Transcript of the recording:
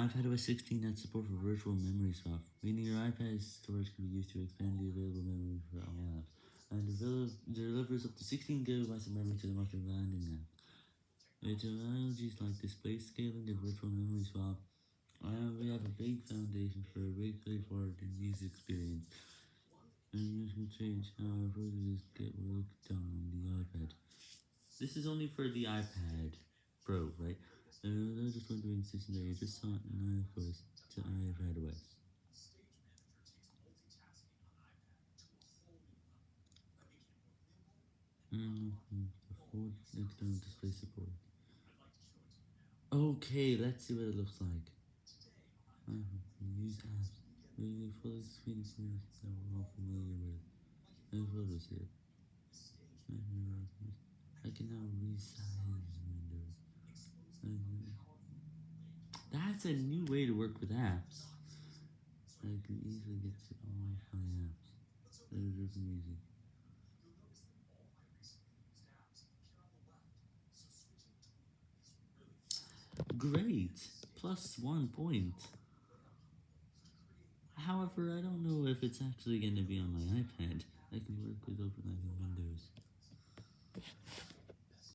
iPadOS 16 has support for virtual memory swap, meaning your iPad's storage can be used to expand the available memory for all apps, and delivers up to 16 GB of memory to the most demanding app. With technologies like display scaling and virtual memory swap, I we have a big foundation for a big forward in user experience, and this will change how our processes get work done on the iPad. This is only for the iPad Pro, right? And I was just wondering since I just saw it in iOS to iPadOS. Mm -hmm. Display. Okay, let's see what it looks like. Uh, use apps. Really full screen experience that we're all familiar with. And here. I can now resize That's a new way to work with apps. I can easily get to all my apps. That easy. Great! Plus one point. However, I don't know if it's actually going to be on my iPad. I can work with OpenIV Windows.